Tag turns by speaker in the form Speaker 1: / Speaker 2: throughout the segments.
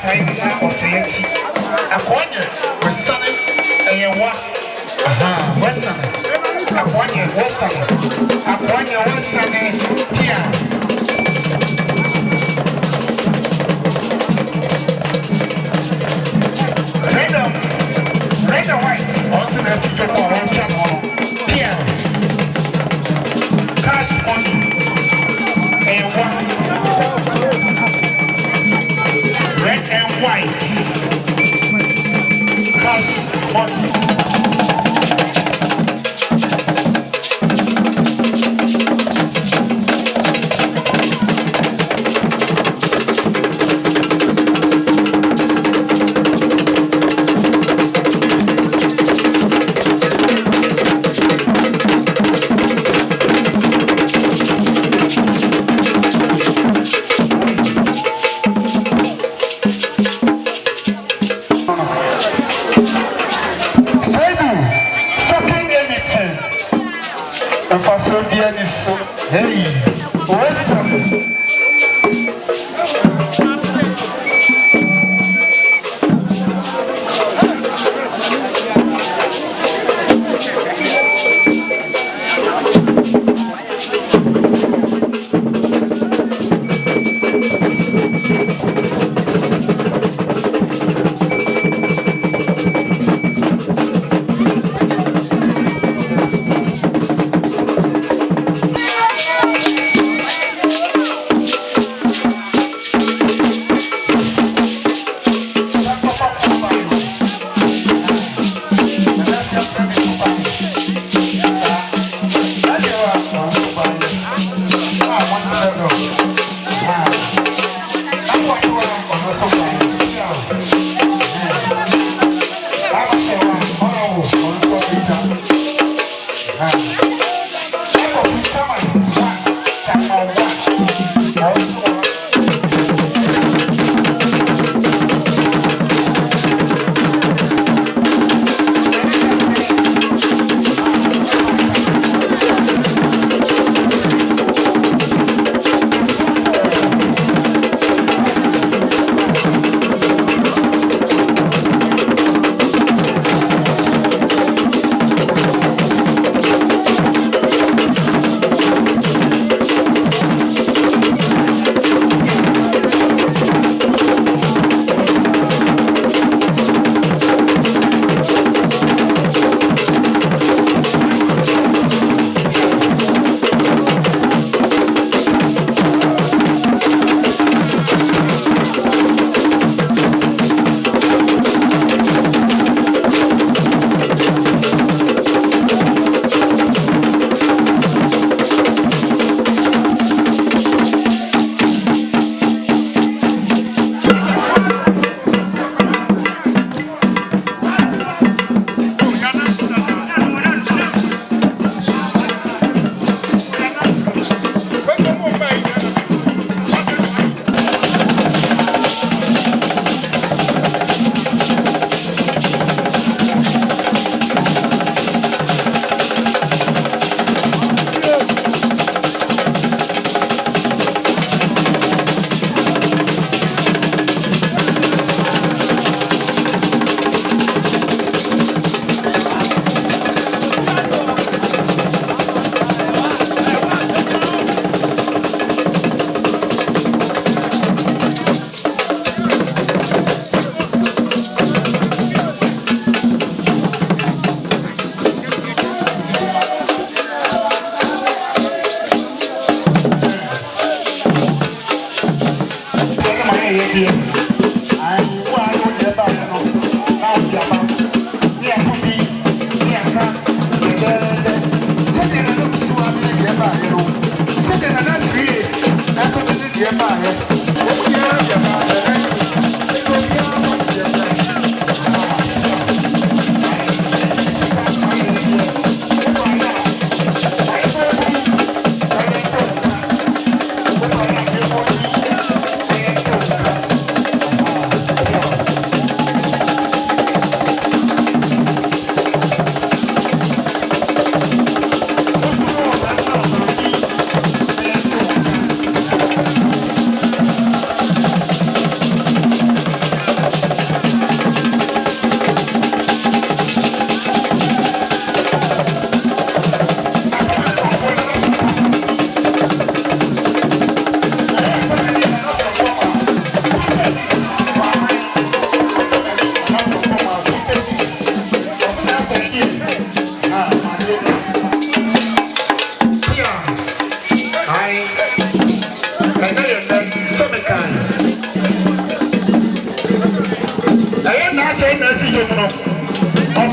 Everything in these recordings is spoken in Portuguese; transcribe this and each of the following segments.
Speaker 1: time.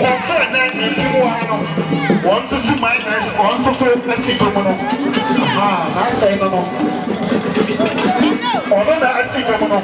Speaker 1: Ne ntim wɔ ha no wɔn nso so minus wɔn nso so asi dɔm no aa n'asɛe no no. Ɔno na asi dɔm no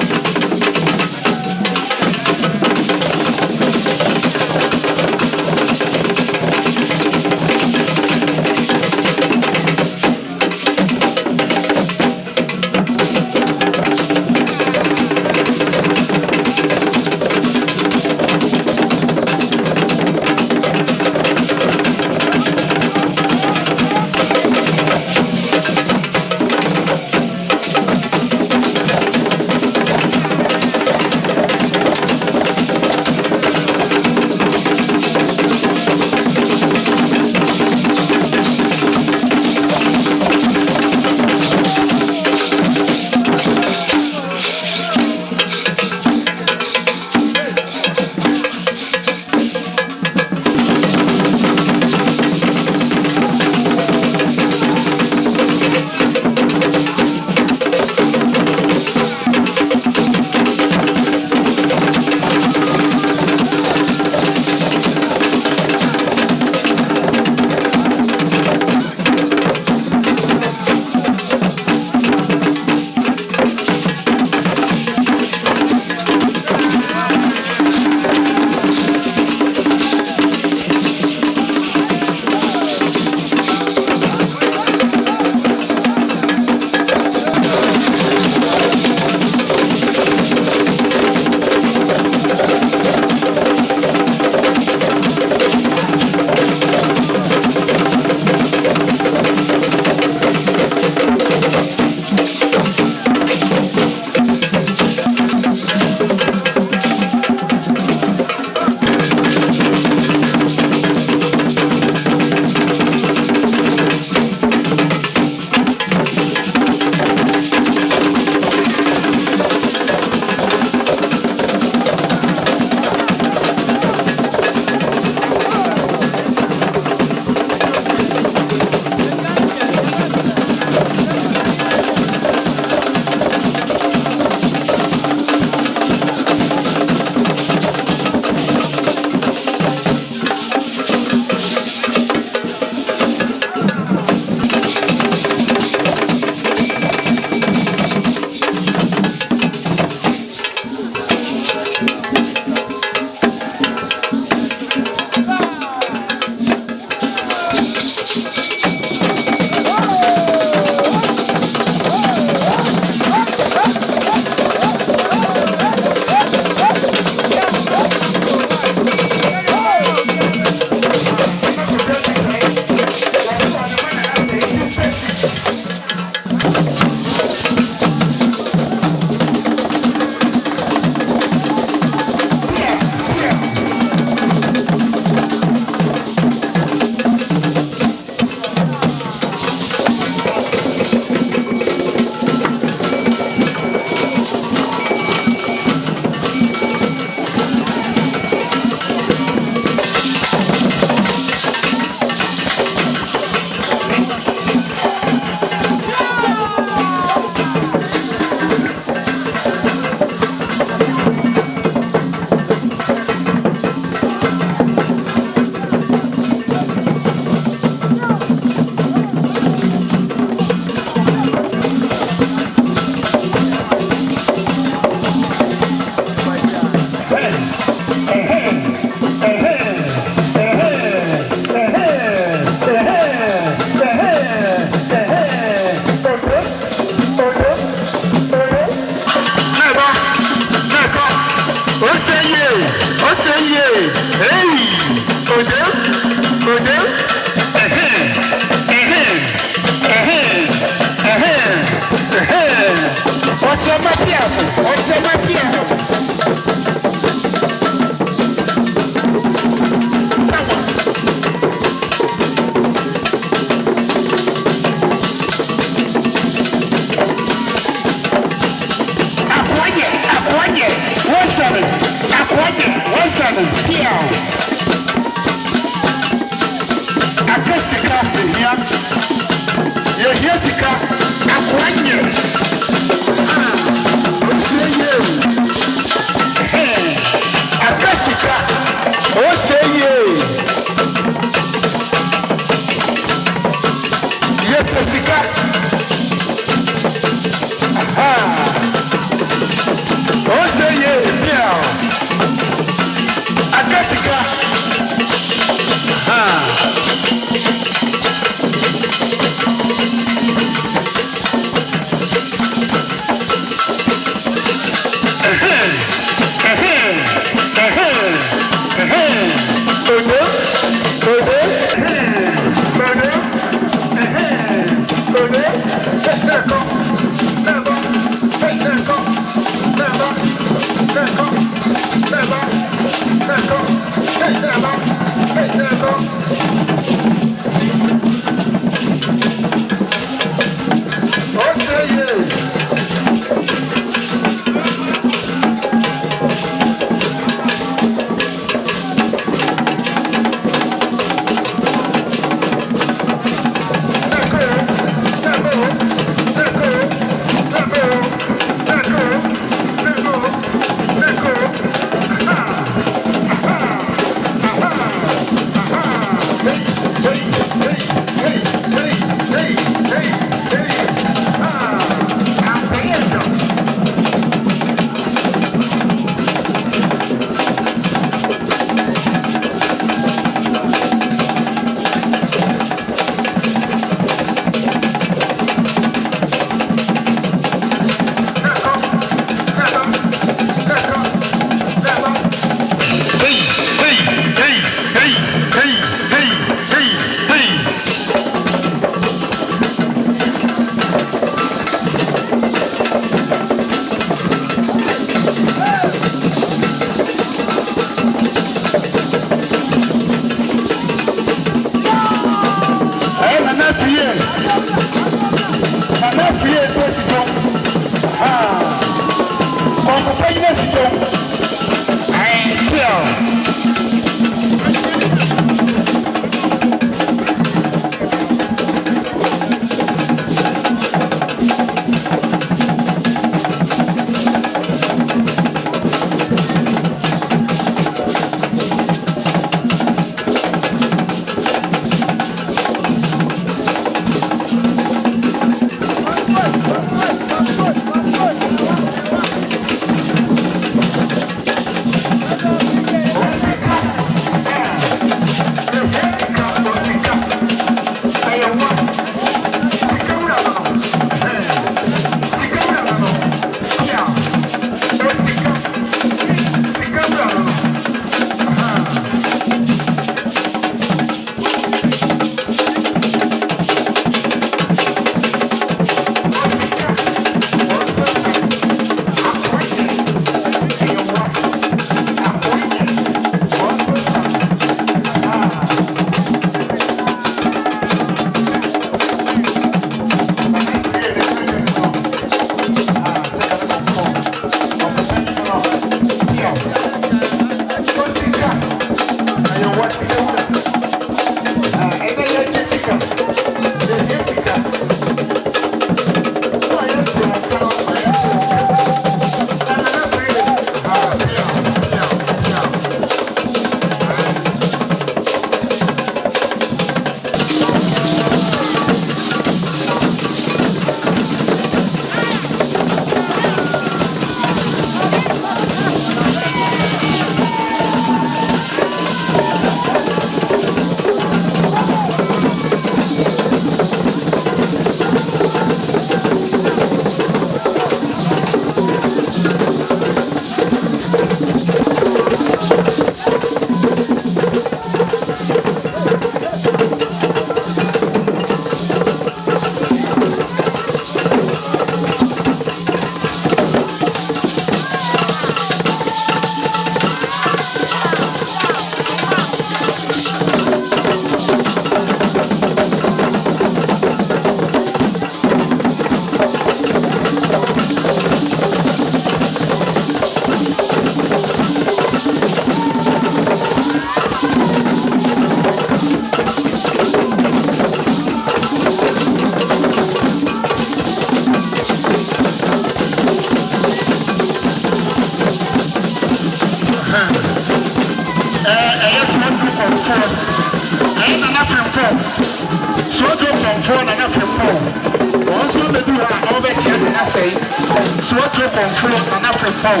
Speaker 1: suwaduro kɔnfoɔ na n'afɛ pɔn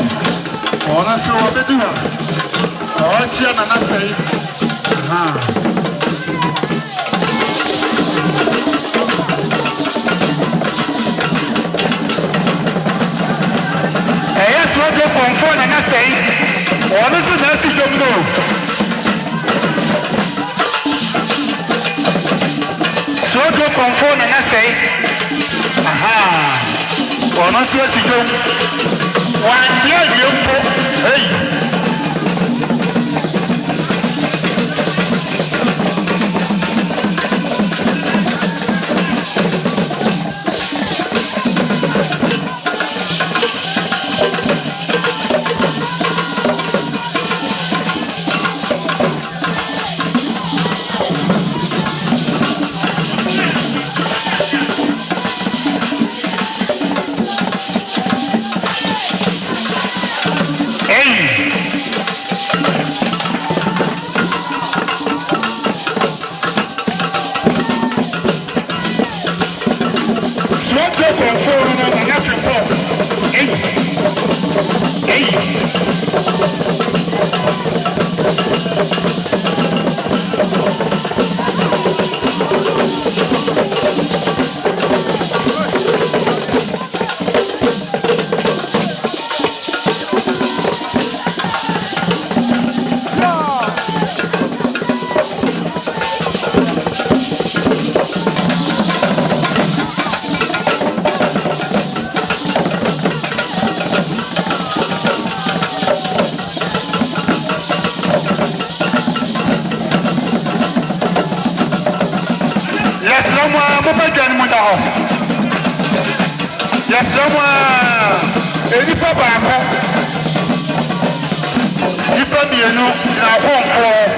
Speaker 1: wɔn nso wɔbɛdu hɔ a ɔrekyia na n'asɛe ɛyɛ suwaduro kɔnfoɔ na n'asɛe wɔn nso na asi dwom no. sodo kɔnfo na na sɛe ọ̀nà sí èsì jó hey. asrɛ mu a enipa baako nipa mmienu gyina apɔnkɔ wɔn.